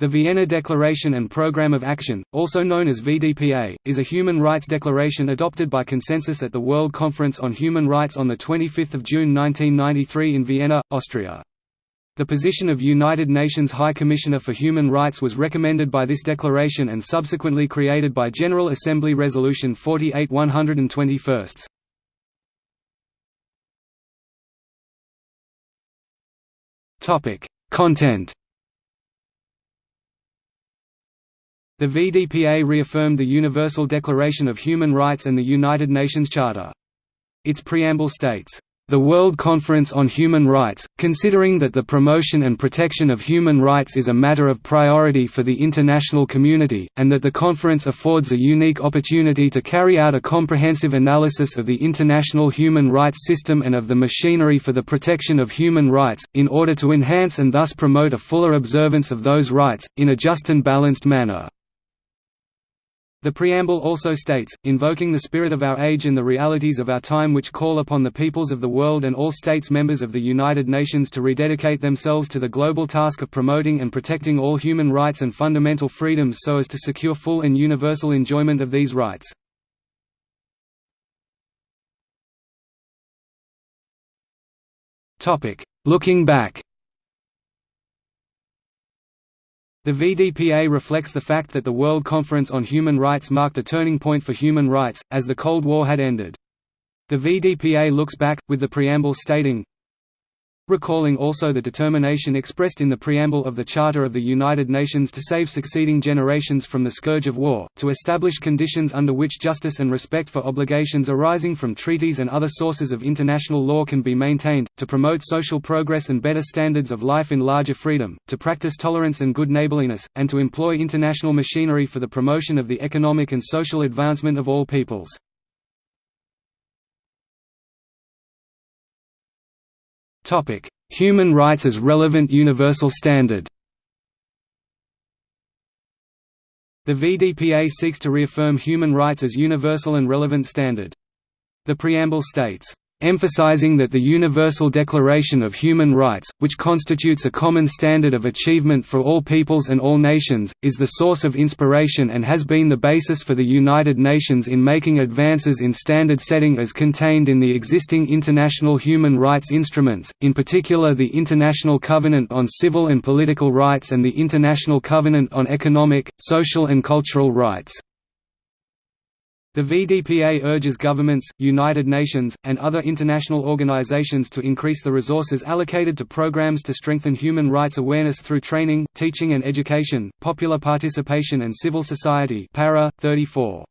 The Vienna Declaration and Programme of Action, also known as VDPA, is a human rights declaration adopted by consensus at the World Conference on Human Rights on 25 June 1993 in Vienna, Austria. The position of United Nations High Commissioner for Human Rights was recommended by this declaration and subsequently created by General Assembly Resolution 48 121. Content The VDPA reaffirmed the Universal Declaration of Human Rights and the United Nations Charter. Its preamble states, "...the World Conference on Human Rights, considering that the promotion and protection of human rights is a matter of priority for the international community, and that the conference affords a unique opportunity to carry out a comprehensive analysis of the international human rights system and of the machinery for the protection of human rights, in order to enhance and thus promote a fuller observance of those rights, in a just and balanced manner." The preamble also states, invoking the spirit of our age and the realities of our time which call upon the peoples of the world and all states members of the United Nations to rededicate themselves to the global task of promoting and protecting all human rights and fundamental freedoms so as to secure full and universal enjoyment of these rights. Looking back The VDPA reflects the fact that the World Conference on Human Rights marked a turning point for human rights, as the Cold War had ended. The VDPA looks back, with the preamble stating, recalling also the determination expressed in the preamble of the Charter of the United Nations to save succeeding generations from the scourge of war, to establish conditions under which justice and respect for obligations arising from treaties and other sources of international law can be maintained, to promote social progress and better standards of life in larger freedom, to practice tolerance and good neighborliness, and to employ international machinery for the promotion of the economic and social advancement of all peoples. Human rights as relevant universal standard The VDPA seeks to reaffirm human rights as universal and relevant standard. The preamble states, emphasizing that the Universal Declaration of Human Rights, which constitutes a common standard of achievement for all peoples and all nations, is the source of inspiration and has been the basis for the United Nations in making advances in standard setting as contained in the existing international human rights instruments, in particular the International Covenant on Civil and Political Rights and the International Covenant on Economic, Social and Cultural Rights. The VDPA urges governments, United Nations, and other international organizations to increase the resources allocated to programs to strengthen human rights awareness through training, teaching and education, popular participation and civil society para, 34.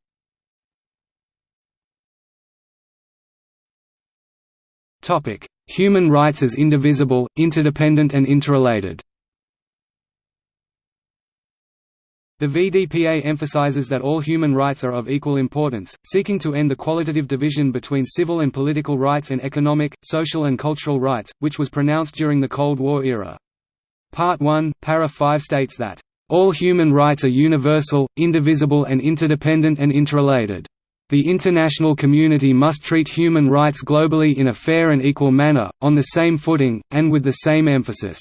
Human rights as indivisible, interdependent and interrelated The VDPA emphasizes that all human rights are of equal importance, seeking to end the qualitative division between civil and political rights and economic, social and cultural rights, which was pronounced during the Cold War era. Part 1, para 5 states that, "...all human rights are universal, indivisible and interdependent and interrelated. The international community must treat human rights globally in a fair and equal manner, on the same footing, and with the same emphasis."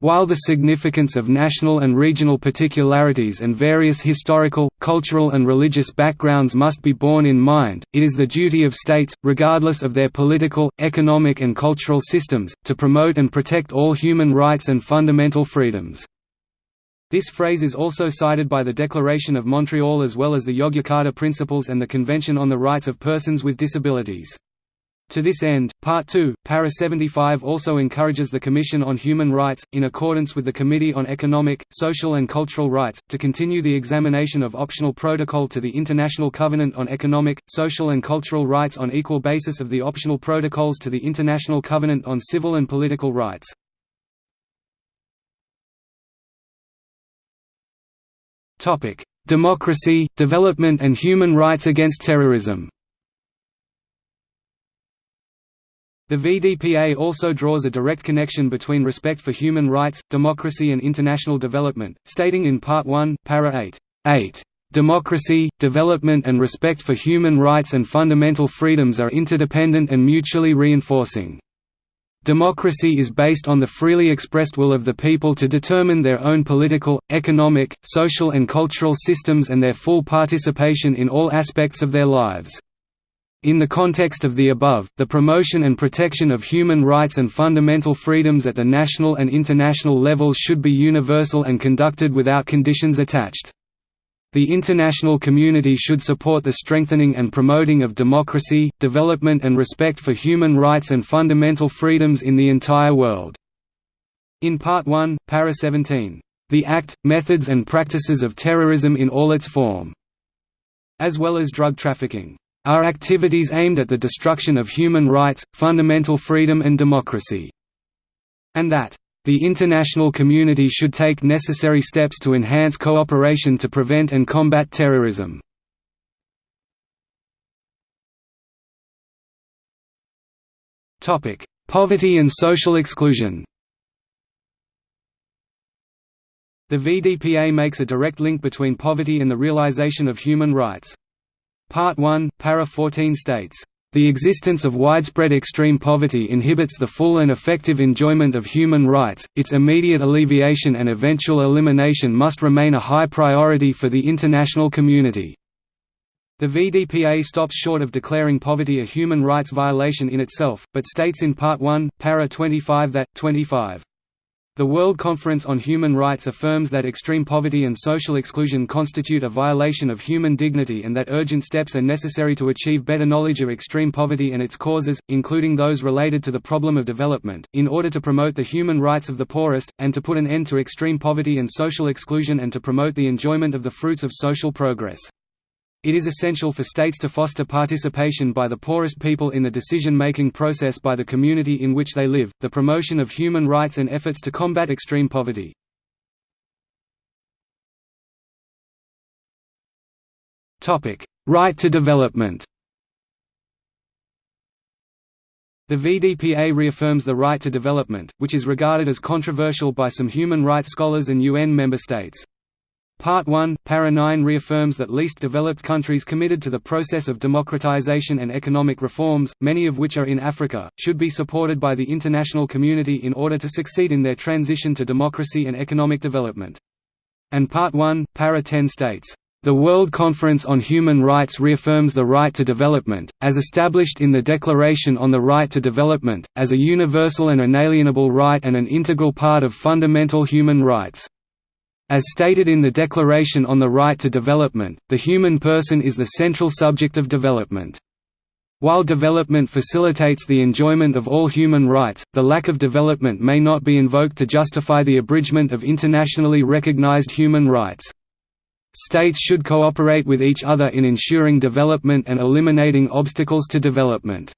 While the significance of national and regional particularities and various historical, cultural and religious backgrounds must be borne in mind, it is the duty of states, regardless of their political, economic and cultural systems, to promote and protect all human rights and fundamental freedoms. This phrase is also cited by the Declaration of Montreal as well as the Yogyakarta Principles and the Convention on the Rights of Persons with Disabilities. To this end, Part 2, Para 75 also encourages the Commission on Human Rights, in accordance with the Committee on Economic, Social and Cultural Rights, to continue the examination of optional protocol to the International Covenant on Economic, Social and Cultural Rights on equal basis of the optional protocols to the International Covenant on Civil and Political Rights. Democracy, development and human rights against terrorism The VDPA also draws a direct connection between respect for human rights, democracy and international development, stating in Part 1, Para 8, 8 Democracy, development and respect for human rights and fundamental freedoms are interdependent and mutually reinforcing. Democracy is based on the freely expressed will of the people to determine their own political, economic, social and cultural systems and their full participation in all aspects of their lives. In the context of the above, the promotion and protection of human rights and fundamental freedoms at the national and international levels should be universal and conducted without conditions attached. The international community should support the strengthening and promoting of democracy, development and respect for human rights and fundamental freedoms in the entire world. In Part 1, Para 17, "...the act, methods and practices of terrorism in all its form", as well as drug trafficking, "...are activities aimed at the destruction of human rights, fundamental freedom and democracy", and that the international community should take necessary steps to enhance cooperation to prevent and combat terrorism. Poverty and social exclusion The VDPA makes a direct link between poverty and the realization of human rights. Part 1, para 14 states, the existence of widespread extreme poverty inhibits the full and effective enjoyment of human rights, its immediate alleviation and eventual elimination must remain a high priority for the international community. The VDPA stops short of declaring poverty a human rights violation in itself, but states in Part 1, para 25 that, 25 the World Conference on Human Rights affirms that extreme poverty and social exclusion constitute a violation of human dignity and that urgent steps are necessary to achieve better knowledge of extreme poverty and its causes, including those related to the problem of development, in order to promote the human rights of the poorest, and to put an end to extreme poverty and social exclusion and to promote the enjoyment of the fruits of social progress. It is essential for states to foster participation by the poorest people in the decision-making process by the community in which they live, the promotion of human rights and efforts to combat extreme poverty. Right to development The VDPA reaffirms the right to development, which is regarded as controversial by some human rights scholars and UN member states. Part 1, Para 9 reaffirms that least developed countries committed to the process of democratization and economic reforms, many of which are in Africa, should be supported by the international community in order to succeed in their transition to democracy and economic development. And Part 1, Para 10 states, "...the World Conference on Human Rights reaffirms the right to development, as established in the Declaration on the Right to Development, as a universal and inalienable right and an integral part of fundamental human rights." As stated in the Declaration on the Right to Development, the human person is the central subject of development. While development facilitates the enjoyment of all human rights, the lack of development may not be invoked to justify the abridgment of internationally recognized human rights. States should cooperate with each other in ensuring development and eliminating obstacles to development.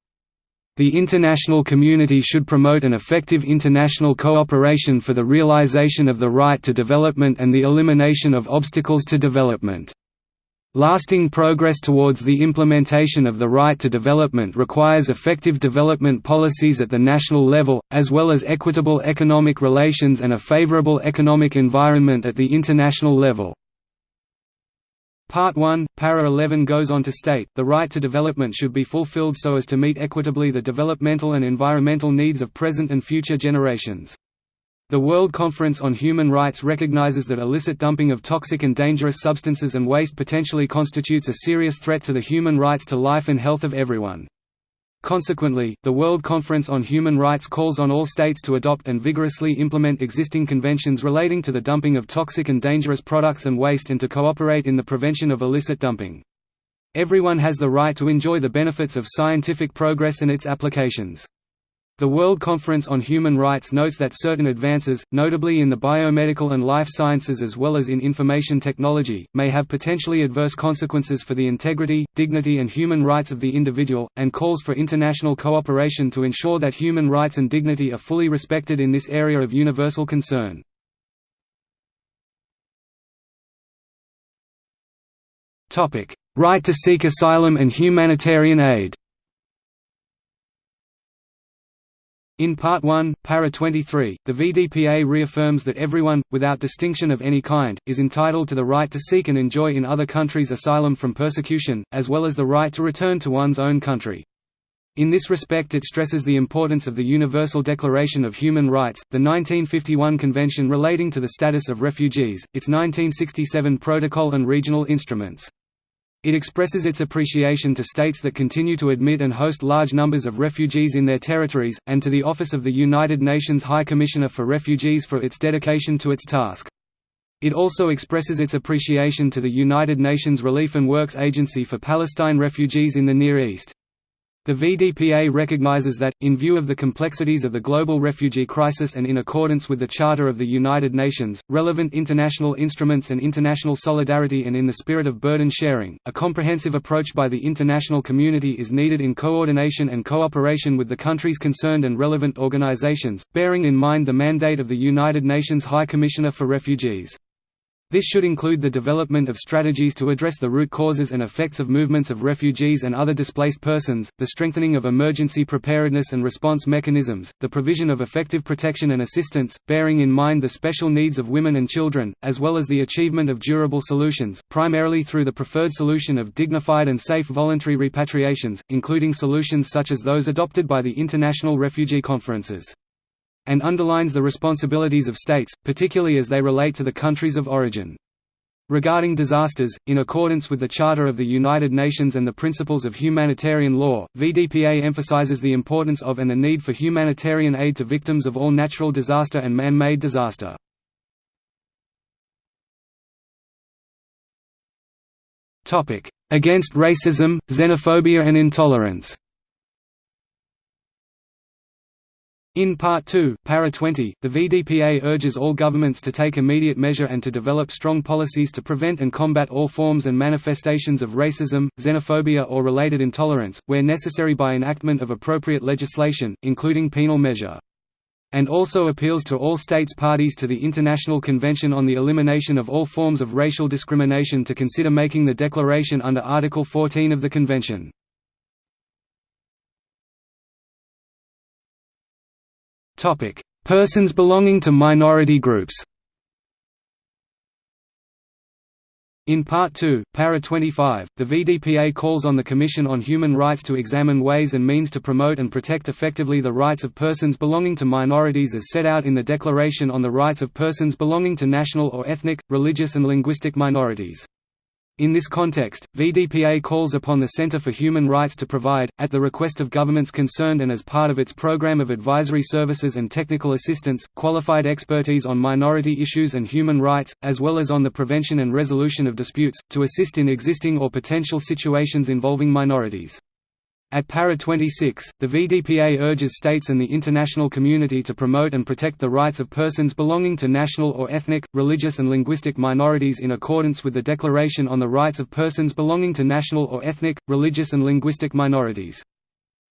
The international community should promote an effective international cooperation for the realization of the right to development and the elimination of obstacles to development. Lasting progress towards the implementation of the right to development requires effective development policies at the national level, as well as equitable economic relations and a favorable economic environment at the international level. Part 1, Para 11 goes on to state, the right to development should be fulfilled so as to meet equitably the developmental and environmental needs of present and future generations. The World Conference on Human Rights recognizes that illicit dumping of toxic and dangerous substances and waste potentially constitutes a serious threat to the human rights to life and health of everyone. Consequently, the World Conference on Human Rights calls on all states to adopt and vigorously implement existing conventions relating to the dumping of toxic and dangerous products and waste and to cooperate in the prevention of illicit dumping. Everyone has the right to enjoy the benefits of scientific progress and its applications. The World Conference on Human Rights notes that certain advances, notably in the biomedical and life sciences as well as in information technology, may have potentially adverse consequences for the integrity, dignity and human rights of the individual, and calls for international cooperation to ensure that human rights and dignity are fully respected in this area of universal concern. Right to seek asylum and humanitarian aid In Part 1, Para 23, the VDPA reaffirms that everyone, without distinction of any kind, is entitled to the right to seek and enjoy in other countries asylum from persecution, as well as the right to return to one's own country. In this respect it stresses the importance of the Universal Declaration of Human Rights, the 1951 Convention relating to the status of refugees, its 1967 Protocol and regional instruments. It expresses its appreciation to states that continue to admit and host large numbers of refugees in their territories, and to the Office of the United Nations High Commissioner for Refugees for its dedication to its task. It also expresses its appreciation to the United Nations Relief and Works Agency for Palestine refugees in the Near East. The VDPA recognizes that, in view of the complexities of the global refugee crisis and in accordance with the Charter of the United Nations, relevant international instruments and international solidarity and in the spirit of burden sharing, a comprehensive approach by the international community is needed in coordination and cooperation with the countries concerned and relevant organizations, bearing in mind the mandate of the United Nations High Commissioner for Refugees. This should include the development of strategies to address the root causes and effects of movements of refugees and other displaced persons, the strengthening of emergency preparedness and response mechanisms, the provision of effective protection and assistance, bearing in mind the special needs of women and children, as well as the achievement of durable solutions, primarily through the preferred solution of dignified and safe voluntary repatriations, including solutions such as those adopted by the International Refugee Conferences and underlines the responsibilities of states, particularly as they relate to the countries of origin. Regarding disasters, in accordance with the Charter of the United Nations and the principles of humanitarian law, VDPA emphasizes the importance of and the need for humanitarian aid to victims of all natural disaster and man-made disaster. Against racism, xenophobia and intolerance In Part 2, Para 20, the VDPA urges all governments to take immediate measure and to develop strong policies to prevent and combat all forms and manifestations of racism, xenophobia or related intolerance, where necessary by enactment of appropriate legislation, including penal measure. And also appeals to all states parties to the International Convention on the Elimination of All Forms of Racial Discrimination to consider making the declaration under Article 14 of the Convention. Persons belonging to minority groups. In Part 2, Para 25, the VDPA calls on the Commission on Human Rights to examine ways and means to promote and protect effectively the rights of persons belonging to minorities as set out in the Declaration on the Rights of Persons Belonging to National or Ethnic, Religious and Linguistic Minorities. In this context, VDPA calls upon the Center for Human Rights to provide, at the request of governments concerned and as part of its program of advisory services and technical assistance, qualified expertise on minority issues and human rights, as well as on the prevention and resolution of disputes, to assist in existing or potential situations involving minorities. At Para 26, the VDPA urges states and the international community to promote and protect the rights of persons belonging to national or ethnic, religious and linguistic minorities in accordance with the Declaration on the Rights of Persons Belonging to National or Ethnic, Religious and Linguistic Minorities.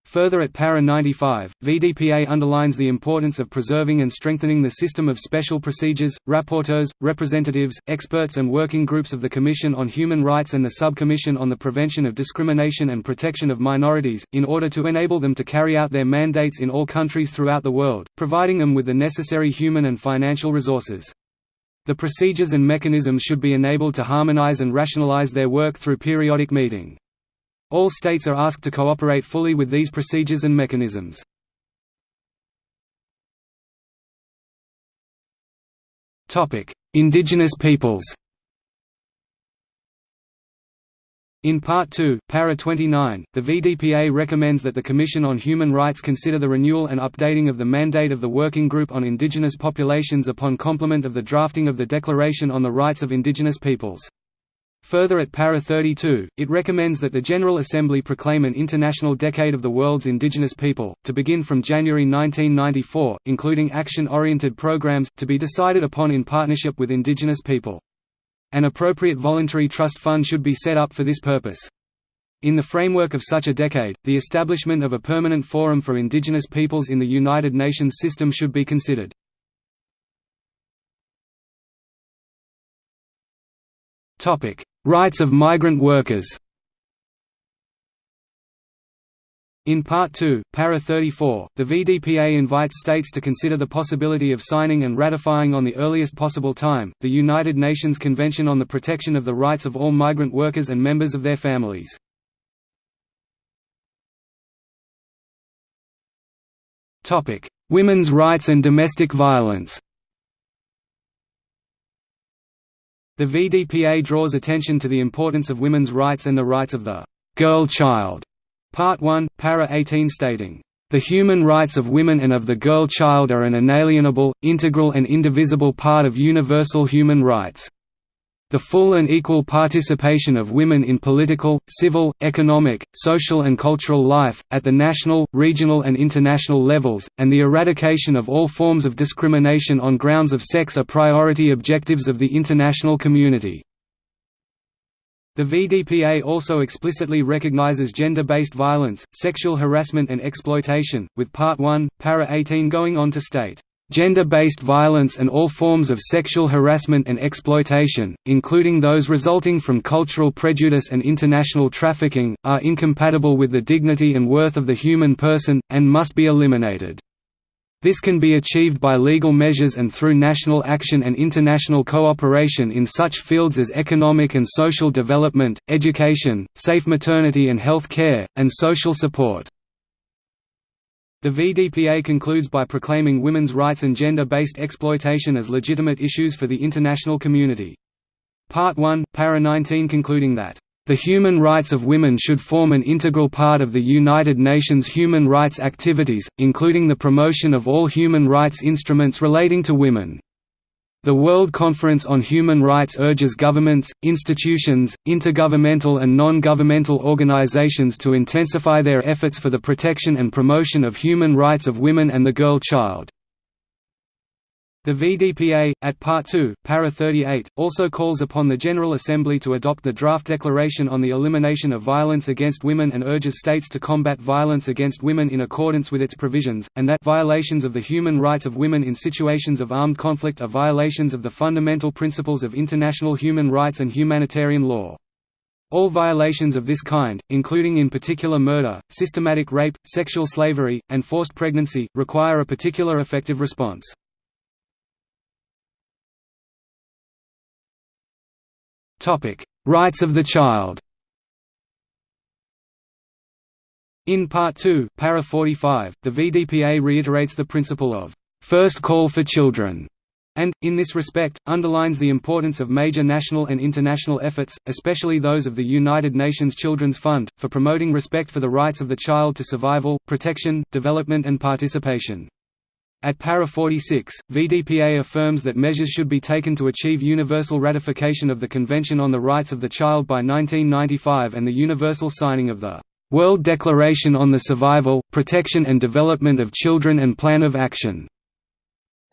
Further at Para 95, VDPA underlines the importance of preserving and strengthening the system of special procedures, rapporteurs, representatives, experts and working groups of the Commission on Human Rights and the Subcommission on the Prevention of Discrimination and Protection of Minorities, in order to enable them to carry out their mandates in all countries throughout the world, providing them with the necessary human and financial resources. The procedures and mechanisms should be enabled to harmonize and rationalize their work through periodic meeting. All states are asked to cooperate fully with these procedures and mechanisms. Indigenous peoples In Part 2, Para 29, the VDPA recommends that the Commission on Human Rights consider the renewal and updating of the mandate of the Working Group on Indigenous Populations upon complement of the drafting of the Declaration on the Rights of Indigenous Peoples. Further at Para 32, it recommends that the General Assembly proclaim an International Decade of the World's Indigenous People, to begin from January 1994, including action-oriented programs, to be decided upon in partnership with Indigenous people. An appropriate voluntary trust fund should be set up for this purpose. In the framework of such a decade, the establishment of a permanent forum for indigenous peoples in the United Nations system should be considered. Topic: Rights of migrant workers. In Part 2, Para 34, the VDPA invites states to consider the possibility of signing and ratifying on the earliest possible time, the United Nations Convention on the Protection of the Rights of All Migrant Workers and Members of Their Families. Women's rights and domestic violence The VDPA draws attention to the importance of women's rights and the rights of the girl child. Part 1, para 18 stating, "...the human rights of women and of the girl child are an inalienable, integral and indivisible part of universal human rights." The full and equal participation of women in political, civil, economic, social and cultural life, at the national, regional and international levels, and the eradication of all forms of discrimination on grounds of sex are priority objectives of the international community. The VDPA also explicitly recognizes gender-based violence, sexual harassment and exploitation, with Part 1, Para 18 going on to state, Gender-based violence and all forms of sexual harassment and exploitation, including those resulting from cultural prejudice and international trafficking, are incompatible with the dignity and worth of the human person, and must be eliminated. This can be achieved by legal measures and through national action and international cooperation in such fields as economic and social development, education, safe maternity and health care, and social support. The VDPA concludes by proclaiming women's rights and gender-based exploitation as legitimate issues for the international community. Part 1, Para 19 concluding that, "...the human rights of women should form an integral part of the United Nations human rights activities, including the promotion of all human rights instruments relating to women." The World Conference on Human Rights urges governments, institutions, intergovernmental and non-governmental organizations to intensify their efforts for the protection and promotion of human rights of women and the girl child. The VDPA, at Part 2, Para 38, also calls upon the General Assembly to adopt the draft declaration on the elimination of violence against women and urges states to combat violence against women in accordance with its provisions, and that violations of the human rights of women in situations of armed conflict are violations of the fundamental principles of international human rights and humanitarian law. All violations of this kind, including in particular murder, systematic rape, sexual slavery, and forced pregnancy, require a particular effective response. Rights of the child. In Part 2, Para 45, the VDPA reiterates the principle of first call for children and, in this respect, underlines the importance of major national and international efforts, especially those of the United Nations Children's Fund, for promoting respect for the rights of the child to survival, protection, development and participation. At para 46, VDPA affirms that measures should be taken to achieve universal ratification of the Convention on the Rights of the Child by 1995 and the universal signing of the World Declaration on the Survival, Protection and Development of Children and Plan of Action,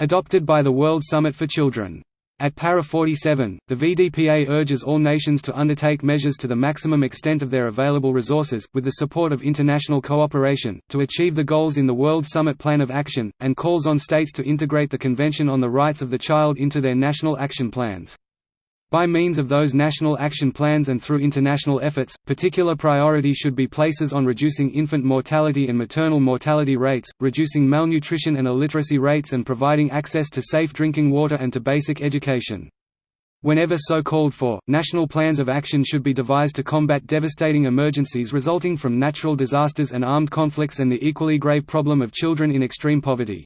adopted by the World Summit for Children. At Para 47, the VDPA urges all nations to undertake measures to the maximum extent of their available resources, with the support of international cooperation, to achieve the goals in the World Summit Plan of Action, and calls on states to integrate the Convention on the Rights of the Child into their national action plans. By means of those national action plans and through international efforts, particular priority should be places on reducing infant mortality and maternal mortality rates, reducing malnutrition and illiteracy rates and providing access to safe drinking water and to basic education. Whenever so called for, national plans of action should be devised to combat devastating emergencies resulting from natural disasters and armed conflicts and the equally grave problem of children in extreme poverty.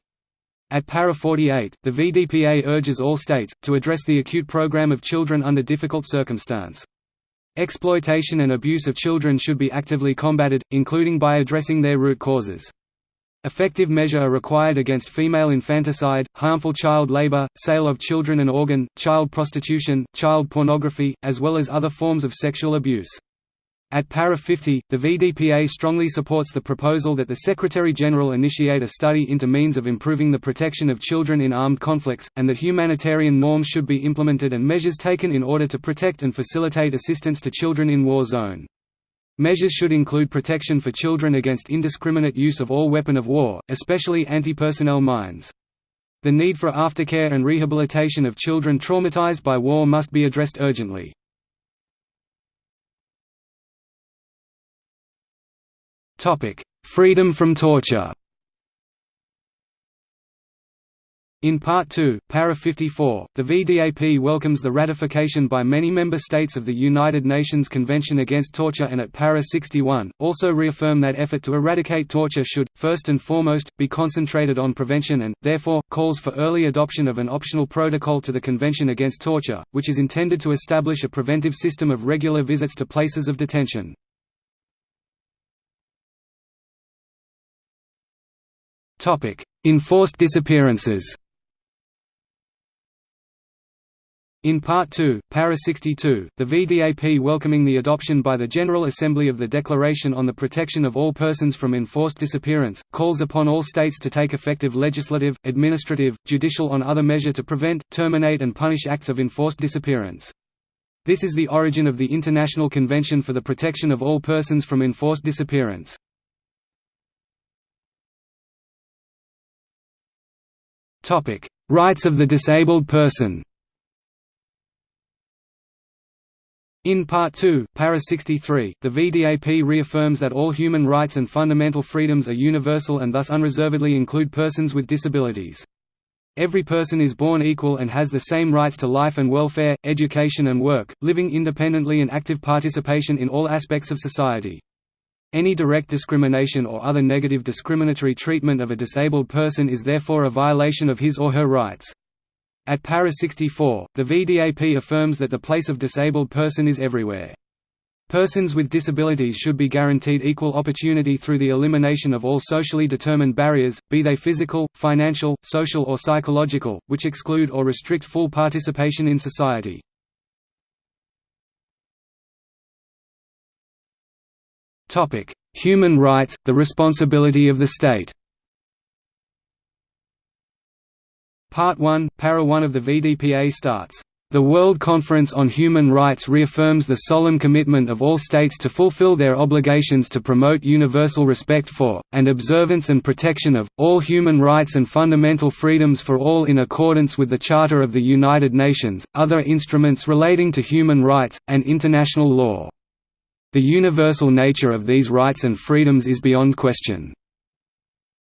At Para 48, the VDPA urges all states, to address the acute program of children under difficult circumstance. Exploitation and abuse of children should be actively combated, including by addressing their root causes. Effective measure are required against female infanticide, harmful child labor, sale of children and organ, child prostitution, child pornography, as well as other forms of sexual abuse. At Para 50, the VDPA strongly supports the proposal that the Secretary-General initiate a study into means of improving the protection of children in armed conflicts, and that humanitarian norms should be implemented and measures taken in order to protect and facilitate assistance to children in war zone. Measures should include protection for children against indiscriminate use of all weapon of war, especially anti-personnel mines. The need for aftercare and rehabilitation of children traumatized by war must be addressed urgently. Topic: Freedom from torture. In Part 2, Para 54, the VDAP welcomes the ratification by many member states of the United Nations Convention Against Torture and at Para 61, also reaffirm that effort to eradicate torture should, first and foremost, be concentrated on prevention and, therefore, calls for early adoption of an optional protocol to the Convention Against Torture, which is intended to establish a preventive system of regular visits to places of detention. Enforced disappearances In Part 2, Para 62, the VDAP welcoming the adoption by the General Assembly of the Declaration on the Protection of All Persons from Enforced Disappearance, calls upon all states to take effective legislative, administrative, judicial on other measure to prevent, terminate and punish acts of enforced disappearance. This is the origin of the International Convention for the Protection of All Persons from Enforced Disappearance. Rights of the disabled person In Part 2, Para 63, the VDAP reaffirms that all human rights and fundamental freedoms are universal and thus unreservedly include persons with disabilities. Every person is born equal and has the same rights to life and welfare, education and work, living independently and active participation in all aspects of society. Any direct discrimination or other negative discriminatory treatment of a disabled person is therefore a violation of his or her rights. At Para 64, the VDAP affirms that the place of disabled person is everywhere. Persons with disabilities should be guaranteed equal opportunity through the elimination of all socially determined barriers, be they physical, financial, social or psychological, which exclude or restrict full participation in society. Human rights, the responsibility of the state. Part 1, Para 1 of the VDPA starts, "...the World Conference on Human Rights reaffirms the solemn commitment of all states to fulfill their obligations to promote universal respect for, and observance and protection of, all human rights and fundamental freedoms for all in accordance with the Charter of the United Nations, other instruments relating to human rights, and international law. The universal nature of these rights and freedoms is beyond question."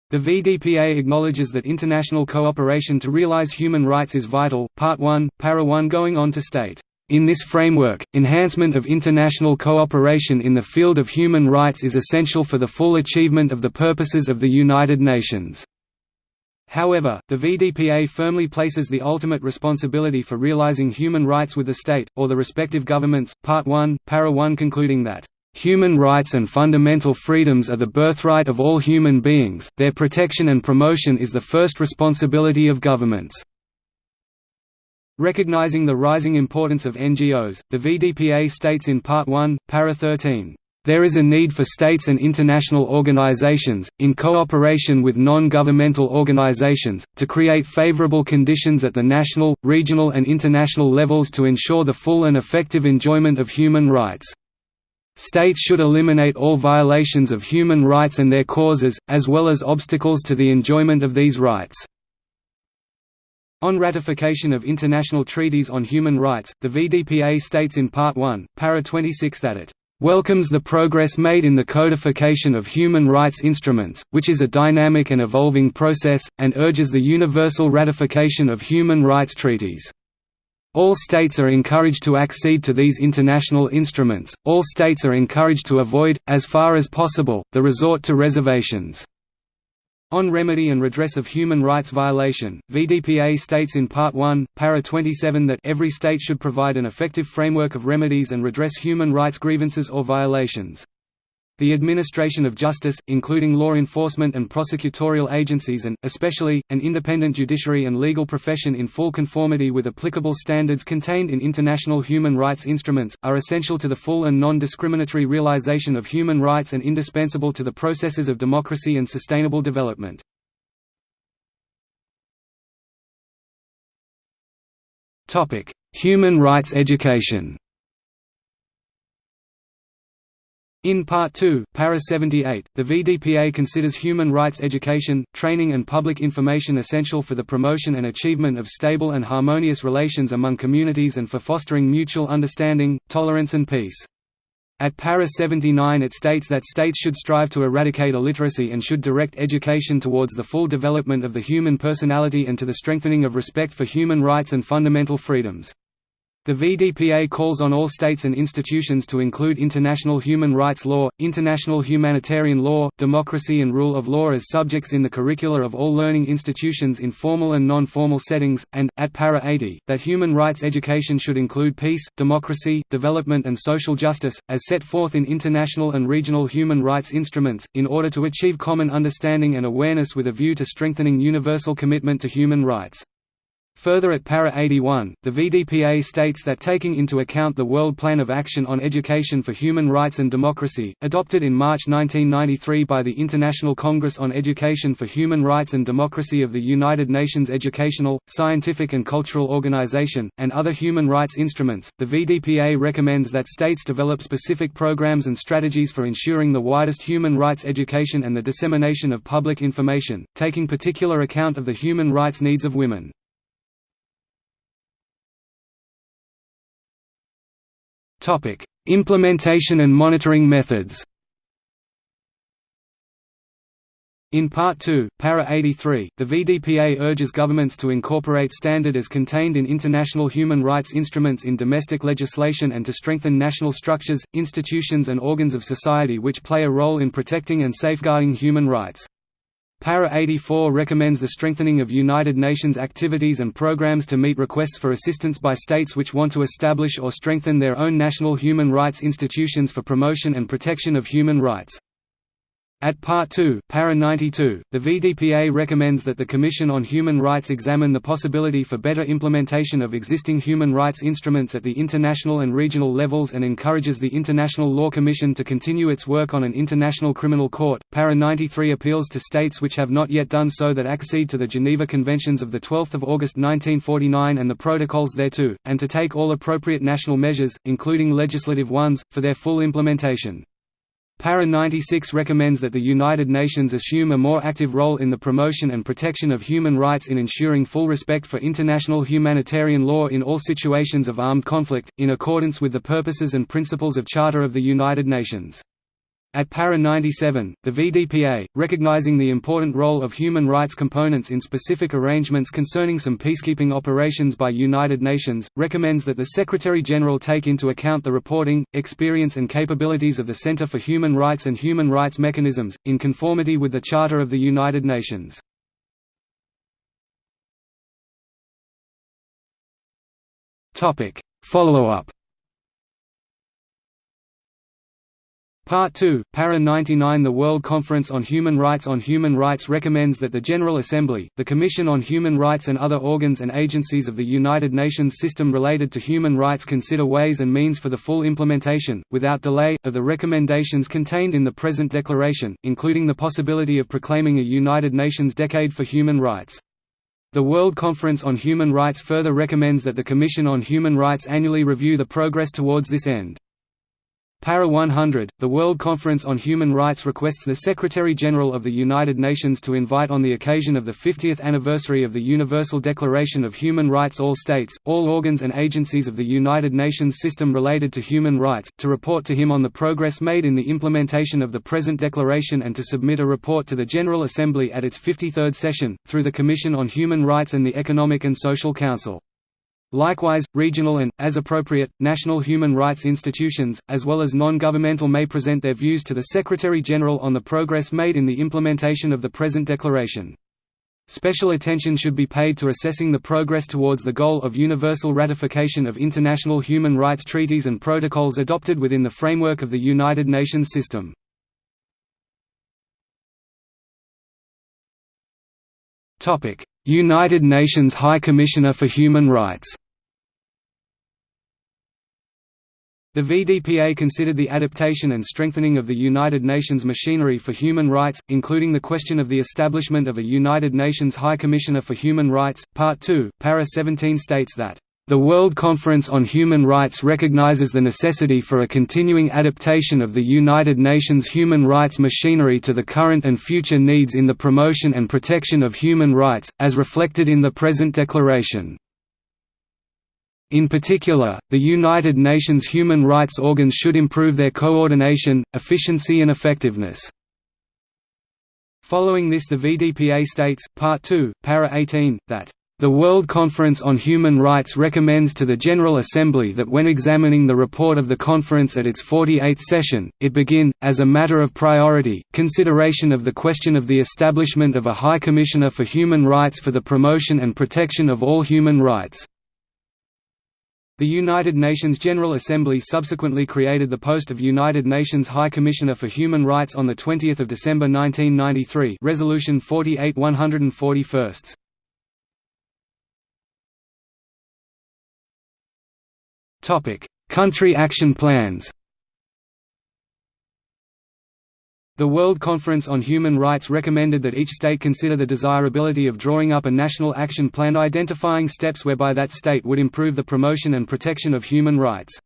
The VDPA acknowledges that international cooperation to realize human rights is vital. Part 1, Para 1 going on to state, in this framework, enhancement of international cooperation in the field of human rights is essential for the full achievement of the purposes of the United Nations. However, the VDPA firmly places the ultimate responsibility for realizing human rights with the state, or the respective governments. Part 1, Para 1 concluding that Human rights and fundamental freedoms are the birthright of all human beings, their protection and promotion is the first responsibility of governments. Recognizing the rising importance of NGOs, the VDPA states in Part 1, Para 13, "...there is a need for states and international organizations, in cooperation with non-governmental organizations, to create favorable conditions at the national, regional and international levels to ensure the full and effective enjoyment of human rights." States should eliminate all violations of human rights and their causes, as well as obstacles to the enjoyment of these rights. On ratification of international treaties on human rights, the VDPA states in Part 1, Para 26 that it welcomes the progress made in the codification of human rights instruments, which is a dynamic and evolving process, and urges the universal ratification of human rights treaties. All states are encouraged to accede to these international instruments, all states are encouraged to avoid, as far as possible, the resort to reservations. On remedy and redress of human rights violation, VDPA states in Part 1, Para 27 that every state should provide an effective framework of remedies and redress human rights grievances or violations. The administration of justice, including law enforcement and prosecutorial agencies and, especially, an independent judiciary and legal profession in full conformity with applicable standards contained in international human rights instruments, are essential to the full and non-discriminatory realization of human rights and indispensable to the processes of democracy and sustainable development. Human rights education In Part 2, Para 78, the VDPA considers human rights education, training and public information essential for the promotion and achievement of stable and harmonious relations among communities and for fostering mutual understanding, tolerance and peace. At para 79 it states that states should strive to eradicate illiteracy and should direct education towards the full development of the human personality and to the strengthening of respect for human rights and fundamental freedoms. The VDPA calls on all states and institutions to include international human rights law, international humanitarian law, democracy and rule of law as subjects in the curricula of all learning institutions in formal and non-formal settings, and, at para 80, that human rights education should include peace, democracy, development and social justice, as set forth in international and regional human rights instruments, in order to achieve common understanding and awareness with a view to strengthening universal commitment to human rights. Further at para 81, the VDPA states that taking into account the World Plan of Action on Education for Human Rights and Democracy, adopted in March 1993 by the International Congress on Education for Human Rights and Democracy of the United Nations Educational, Scientific and Cultural Organization, and other human rights instruments, the VDPA recommends that states develop specific programs and strategies for ensuring the widest human rights education and the dissemination of public information, taking particular account of the human rights needs of women. Topic: Implementation and monitoring methods. In Part 2, Para 83, the VDPA urges governments to incorporate standard as contained in international human rights instruments in domestic legislation and to strengthen national structures, institutions and organs of society which play a role in protecting and safeguarding human rights. Para 84 recommends the strengthening of United Nations activities and programs to meet requests for assistance by states which want to establish or strengthen their own national human rights institutions for promotion and protection of human rights. At Part 2, Para 92, the VDPA recommends that the Commission on Human Rights examine the possibility for better implementation of existing human rights instruments at the international and regional levels and encourages the International Law Commission to continue its work on an international criminal court. Para 93 appeals to states which have not yet done so that accede to the Geneva Conventions of 12 August 1949 and the protocols thereto, and to take all appropriate national measures, including legislative ones, for their full implementation. Para 96 recommends that the United Nations assume a more active role in the promotion and protection of human rights in ensuring full respect for international humanitarian law in all situations of armed conflict, in accordance with the purposes and principles of Charter of the United Nations. At Para 97, the VDPA, recognizing the important role of human rights components in specific arrangements concerning some peacekeeping operations by United Nations, recommends that the Secretary-General take into account the reporting, experience and capabilities of the Center for Human Rights and human rights mechanisms, in conformity with the Charter of the United Nations. Follow-up Part 2, Para 99 The World Conference on Human Rights on Human Rights recommends that the General Assembly, the Commission on Human Rights and other organs and agencies of the United Nations system related to human rights consider ways and means for the full implementation, without delay, of the recommendations contained in the present declaration, including the possibility of proclaiming a United Nations Decade for Human Rights. The World Conference on Human Rights further recommends that the Commission on Human Rights annually review the progress towards this end. Para 100, the World Conference on Human Rights requests the Secretary-General of the United Nations to invite on the occasion of the 50th anniversary of the Universal Declaration of Human Rights all states, all organs and agencies of the United Nations system related to human rights, to report to him on the progress made in the implementation of the present declaration and to submit a report to the General Assembly at its 53rd session, through the Commission on Human Rights and the Economic and Social Council. Likewise, regional and, as appropriate, national human rights institutions, as well as non-governmental may present their views to the Secretary-General on the progress made in the implementation of the present declaration. Special attention should be paid to assessing the progress towards the goal of universal ratification of international human rights treaties and protocols adopted within the framework of the United Nations system. United Nations High Commissioner for Human Rights The VDPA considered the adaptation and strengthening of the United Nations machinery for human rights, including the question of the establishment of a United Nations High Commissioner for Human Rights. Part 2, Para 17 states that the World Conference on Human Rights recognizes the necessity for a continuing adaptation of the United Nations human rights machinery to the current and future needs in the promotion and protection of human rights, as reflected in the present declaration. In particular, the United Nations human rights organs should improve their coordination, efficiency and effectiveness. Following this the VDPA states, Part 2, Para 18, that the World Conference on Human Rights recommends to the General Assembly that when examining the report of the conference at its 48th session, it begin, as a matter of priority, consideration of the question of the establishment of a High Commissioner for Human Rights for the promotion and protection of all human rights. The United Nations General Assembly subsequently created the post of United Nations High Commissioner for Human Rights on 20 December 1993 Resolution 48 141. Country action plans The World Conference on Human Rights recommended that each state consider the desirability of drawing up a national action plan identifying steps whereby that state would improve the promotion and protection of human rights.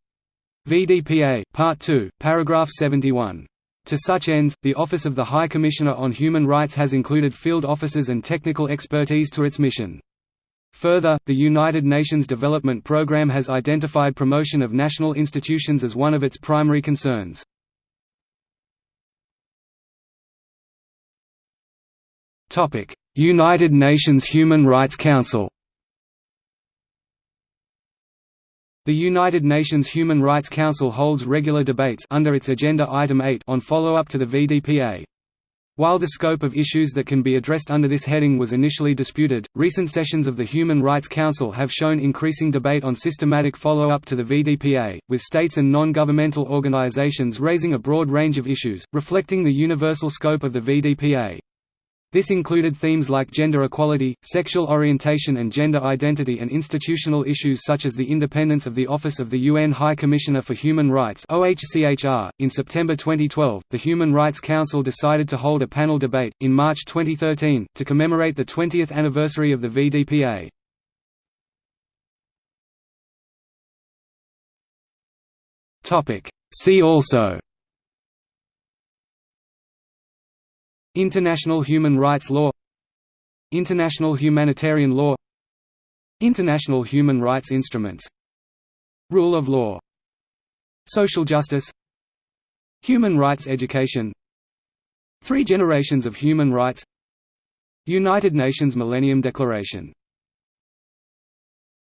VDPA, Part 2, paragraph 71. To such ends, the Office of the High Commissioner on Human Rights has included field officers and technical expertise to its mission. Further, the United Nations Development Programme has identified promotion of national institutions as one of its primary concerns. United Nations Human Rights Council The United Nations Human Rights Council holds regular debates under its Agenda Item 8 on follow-up to the VDPA. While the scope of issues that can be addressed under this heading was initially disputed, recent sessions of the Human Rights Council have shown increasing debate on systematic follow-up to the VDPA, with states and non-governmental organizations raising a broad range of issues, reflecting the universal scope of the VDPA. This included themes like gender equality, sexual orientation and gender identity and institutional issues such as the independence of the Office of the UN High Commissioner for Human Rights (OHCHR). In September 2012, the Human Rights Council decided to hold a panel debate in March 2013 to commemorate the 20th anniversary of the VDPA. Topic: See also International human rights law International humanitarian law International human rights instruments Rule of law Social justice Human rights education Three generations of human rights United Nations Millennium Declaration